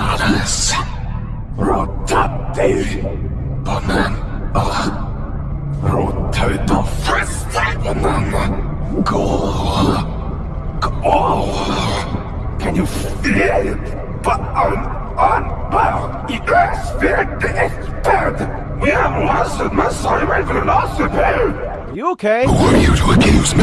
Alles. Rotativ. Banan. Ah. Rot ut fest. Banan. Gå. Can you feel it? Banan. Anbau. I the expert. We have lost it, my soul. We're lost the You okay? Who are you to accuse me?